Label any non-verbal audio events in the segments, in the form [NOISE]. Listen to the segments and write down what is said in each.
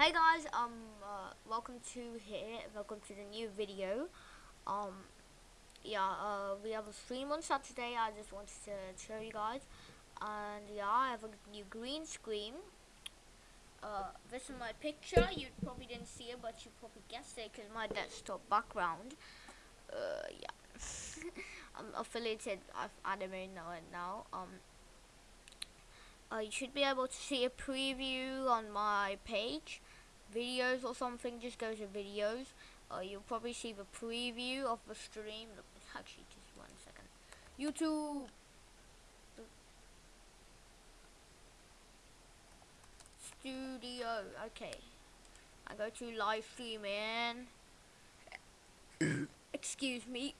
Hey guys, um, uh, welcome to here, welcome to the new video. Um, yeah, uh, we have a stream on Saturday, I just wanted to show you guys. And yeah, I have a new green screen. Uh, this is my picture, you probably didn't see it, but you probably guessed it because my desktop background. Uh, yeah. [LAUGHS] I'm affiliated with Anime Now and now. Um, uh, you should be able to see a preview on my page videos or something just go to videos. Uh, you'll probably see the preview of the stream. Actually just one second. YouTube. Studio okay. I go to live streaming [COUGHS] excuse me.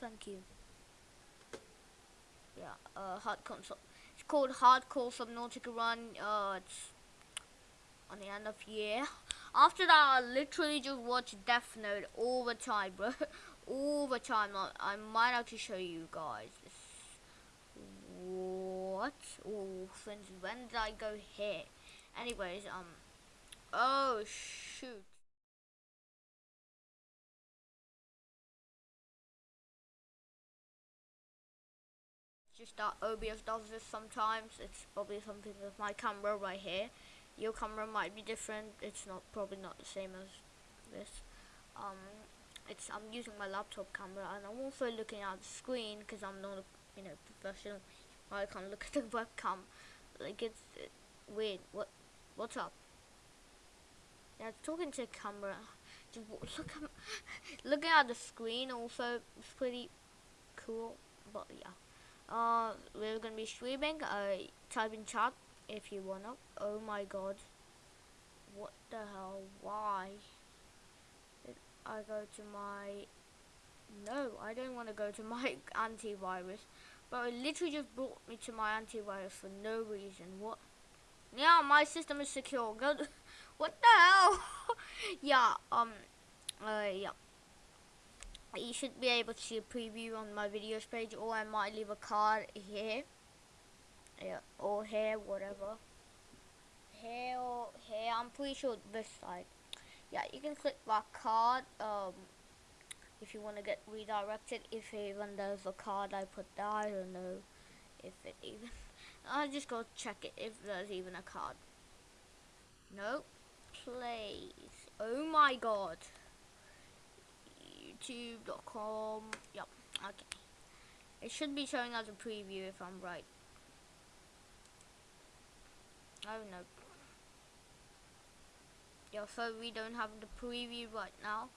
Thank you. Yeah uh hard console it's called hardcore subnautica run. Uh it's on the end of year. After that, I literally just watch Death Note all the time, bro. [LAUGHS] all the time. I, might actually show you guys. This what? Oh, since when did I go here? Anyways, um. Oh, shoot. just that OBS does this sometimes. It's probably something with my camera right here your camera might be different. It's not probably not the same as this. Um it's I'm using my laptop camera and I'm also looking at the screen because I'm not a you know professional. I can't look at the [LAUGHS] webcam. Like it's it, weird. What what's up? Yeah talking to the camera. Just [LAUGHS] look at looking at the screen also it's pretty cool but yeah. Uh we're gonna be streaming uh type in chat if you wanna. Oh my god. What the hell? Why? Did I go to my... No, I don't want to go to [LAUGHS] my antivirus. But it literally just brought me to my antivirus for no reason. What? Yeah, my system is secure. Good. [LAUGHS] what the hell? [LAUGHS] yeah, um, uh, yeah. You should be able to see a preview on my videos page or I might leave a card here yeah, or here, whatever. Here or here, I'm pretty sure this side. Yeah, you can click that card um, if you want to get redirected. If even there's a card I put there, I don't know if it even. [LAUGHS] I'll just go check it if there's even a card. No, please. Oh my god. YouTube.com. Yep. Okay. It should be showing as a preview if I'm right. Don't know. Yeah, so we don't have the preview right now.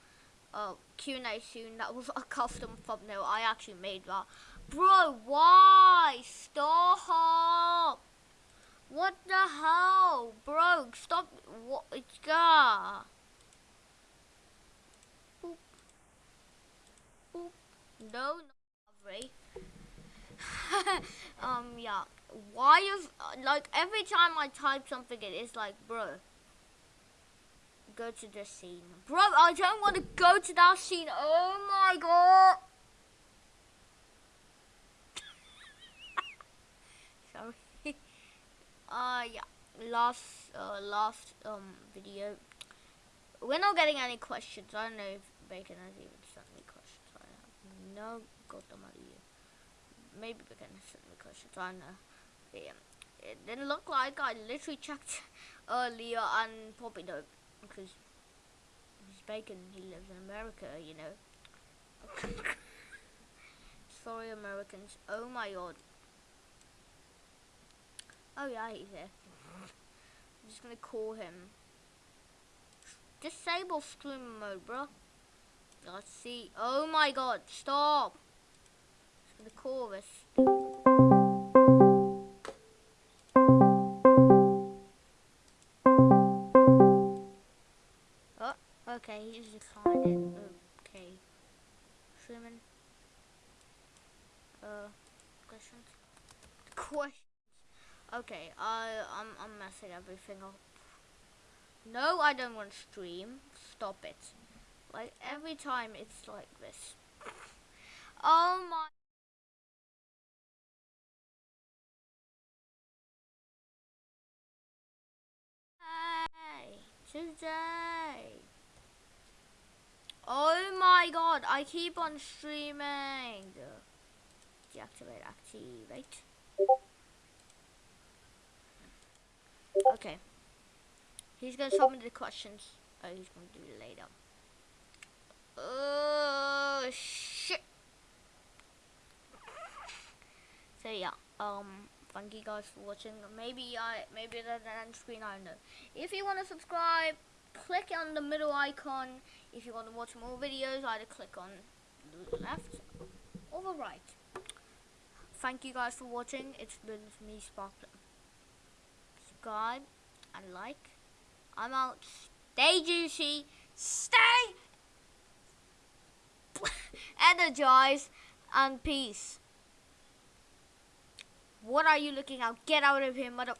Uh, Q&A soon. That was [LAUGHS] a custom thumbnail. I actually made that. Bro, why? Stop! What the hell? Bro, stop. What? It's got. Boop. Boop. No, no. [LAUGHS] um, yeah. Why is like every time I type something it is like bro go to the scene. Bro I don't want to go to that scene. Oh my god. [LAUGHS] Sorry. [LAUGHS] Uh yeah. Last uh, last um video. We're not getting any questions. I don't know if Bacon has even sent me questions I have no goddamn idea maybe Bacon has sent me questions I don't yeah, it didn't look like I literally checked earlier and probably don't because he's bacon he lives in America you know. [LAUGHS] Sorry Americans. Oh my god. Oh yeah he's here I'm just gonna call him disable stream mode bro let's see. Oh my god stop Gonna call this Okay, he's declined Okay. Swimming. Uh, questions? Questions. Okay, I, I'm, I'm messing everything up. No, I don't want to stream. Stop it. Like, every time it's like this. Oh my... Hey, today. Oh my god, I keep on streaming. Deactivate, activate. Okay. He's gonna submit the questions. Oh, he's gonna do it later. Oh, shit. So yeah, um, thank you guys for watching. Maybe I, maybe an end screen, I don't know. If you want to subscribe, click on the middle icon. If you want to watch more videos, either click on the left or the right. Thank you guys for watching. It's been me, Sparkler. Subscribe and like. I'm out. Stay juicy. Stay [LAUGHS] energized and peace. What are you looking at? Get out of here, mother.